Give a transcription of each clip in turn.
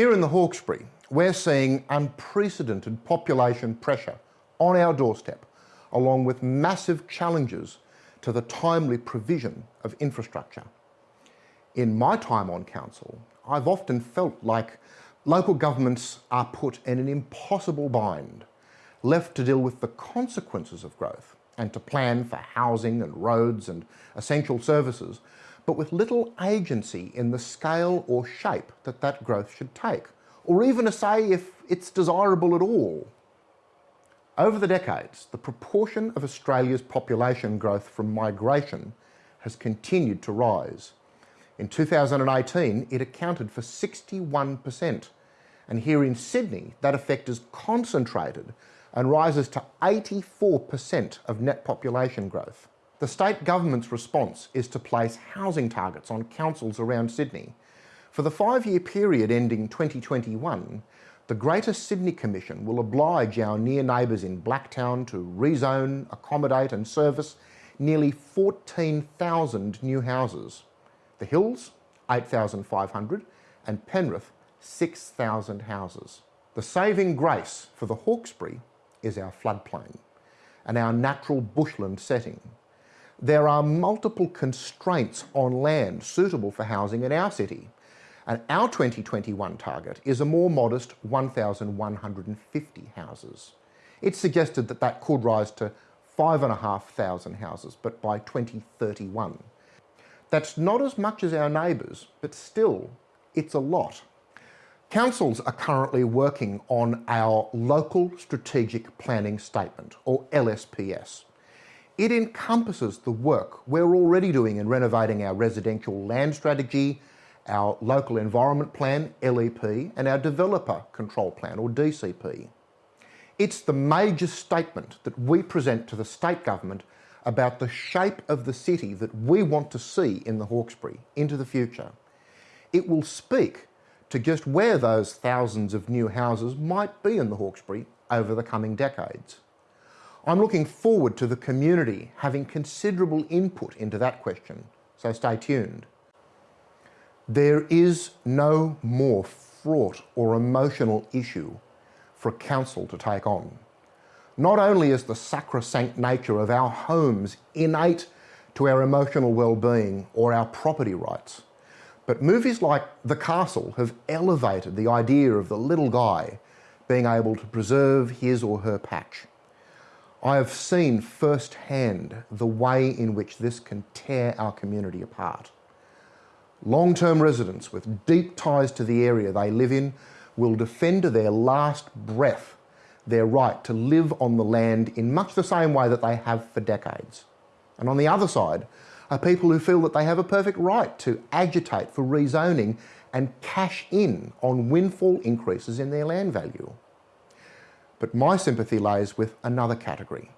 Here in the Hawkesbury, we're seeing unprecedented population pressure on our doorstep, along with massive challenges to the timely provision of infrastructure. In my time on council, I've often felt like local governments are put in an impossible bind, left to deal with the consequences of growth and to plan for housing and roads and essential services, but with little agency in the scale or shape that that growth should take, or even a say if it's desirable at all. Over the decades, the proportion of Australia's population growth from migration has continued to rise. In 2018, it accounted for 61%. And here in Sydney, that effect is concentrated and rises to 84% of net population growth. The state government's response is to place housing targets on councils around Sydney. For the five-year period ending 2021, the Greater Sydney Commission will oblige our near neighbours in Blacktown to rezone, accommodate and service nearly 14,000 new houses. The Hills, 8,500 and Penrith, 6,000 houses. The saving grace for the Hawkesbury is our floodplain and our natural bushland setting. There are multiple constraints on land suitable for housing in our city, and our 2021 target is a more modest 1,150 houses. It's suggested that that could rise to 5,500 houses, but by 2031. That's not as much as our neighbours, but still, it's a lot. Councils are currently working on our Local Strategic Planning Statement, or LSPS. It encompasses the work we're already doing in renovating our residential land strategy, our Local Environment Plan, LEP, and our Developer Control Plan, or DCP. It's the major statement that we present to the state government about the shape of the city that we want to see in the Hawkesbury into the future. It will speak to just where those thousands of new houses might be in the Hawkesbury over the coming decades. I'm looking forward to the community having considerable input into that question, so stay tuned. There is no more fraught or emotional issue for a council to take on. Not only is the sacrosanct nature of our homes innate to our emotional well-being or our property rights, but movies like The Castle have elevated the idea of the little guy being able to preserve his or her patch. I have seen firsthand the way in which this can tear our community apart. Long-term residents with deep ties to the area they live in will defend to their last breath their right to live on the land in much the same way that they have for decades. And on the other side are people who feel that they have a perfect right to agitate for rezoning and cash in on windfall increases in their land value. But my sympathy lays with another category.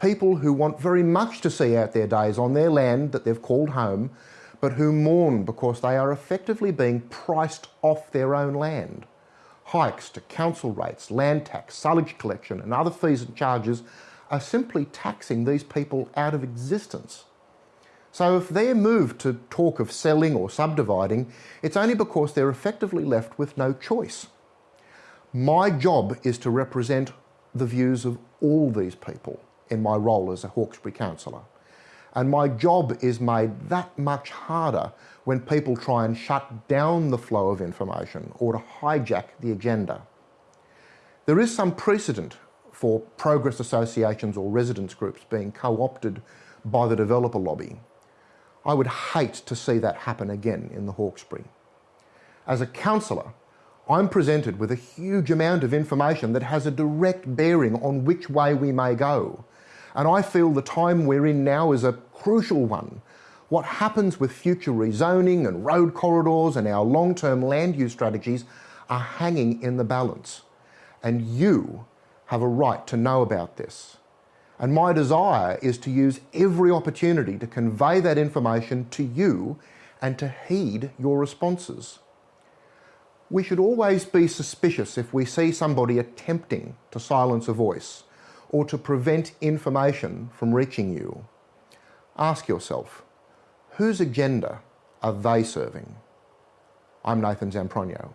People who want very much to see out their days on their land that they've called home, but who mourn because they are effectively being priced off their own land hikes to council rates, land tax, silage collection and other fees and charges are simply taxing these people out of existence. So if they're moved to talk of selling or subdividing, it's only because they're effectively left with no choice. My job is to represent the views of all these people in my role as a Hawkesbury councillor. And my job is made that much harder when people try and shut down the flow of information or to hijack the agenda. There is some precedent for progress associations or residents groups being co-opted by the developer lobby. I would hate to see that happen again in the Hawkesbury. As a councillor, I'm presented with a huge amount of information that has a direct bearing on which way we may go. And I feel the time we're in now is a crucial one. What happens with future rezoning and road corridors and our long-term land use strategies are hanging in the balance. And you have a right to know about this. And my desire is to use every opportunity to convey that information to you and to heed your responses. We should always be suspicious if we see somebody attempting to silence a voice or to prevent information from reaching you. Ask yourself, whose agenda are they serving? I'm Nathan Zamprogno.